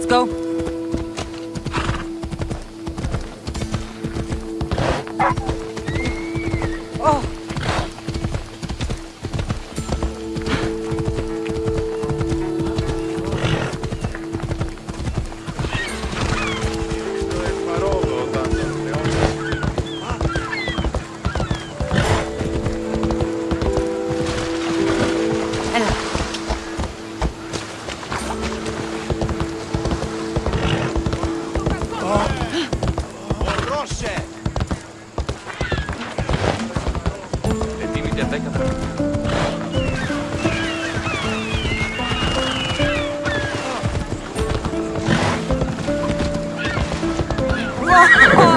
Let's go. Te attaccano. Whoa!